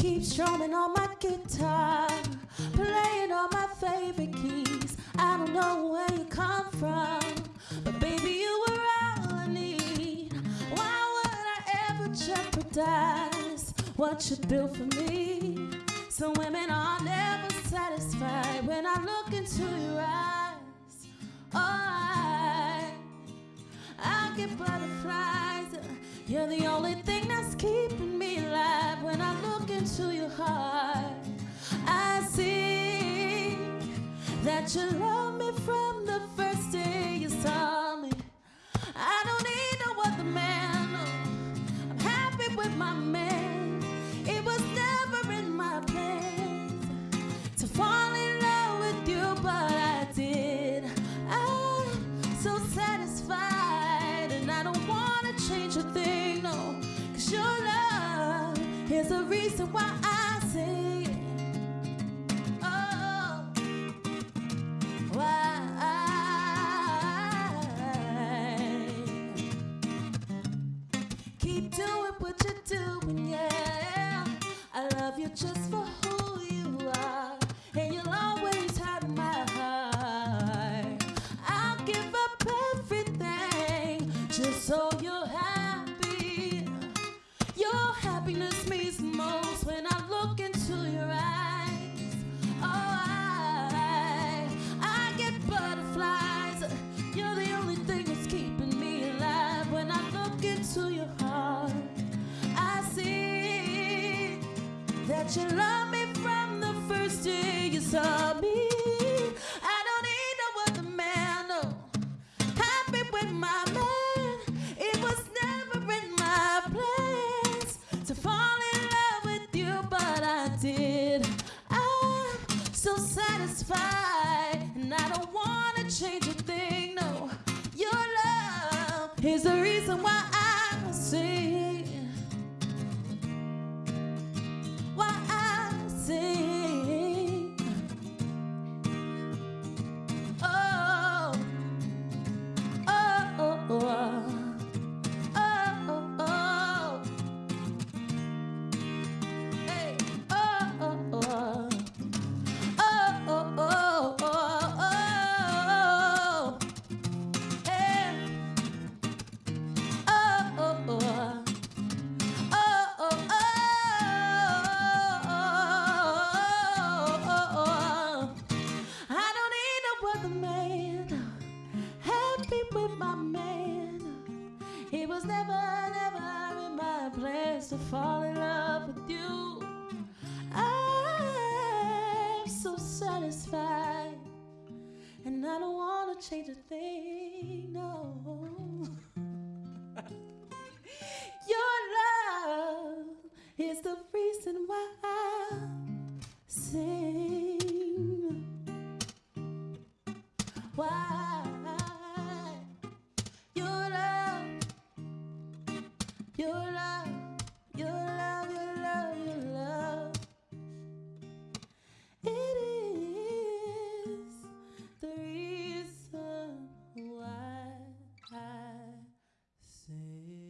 Keep strumming on my guitar, playing all my favorite keys. I don't know where you come from, but baby, you were all I need. Why would I ever jeopardize what you built for me? Some women are never satisfied when I look into your eyes. Oh, I, I get butterflies. You're the only thing that you love me from the first day you saw me. I don't need no other man. I'm happy with my man. It was never in my plans to fall in love with you, but I did. I'm so satisfied, and I don't wanna change a thing, no. Cause your love is the reason why I just for you love me from the first day you saw me. I don't need no other man, no. Happy with my man. It was never in my plans to fall in love with you, but I did. I'm so satisfied, and I don't wanna change a thing, no. Your love is the reason why I was never, never in my plans to fall in love with you. I'm so satisfied, and I don't want to change a thing. No. Your love, your love, your love, your love. It is the reason why I sing.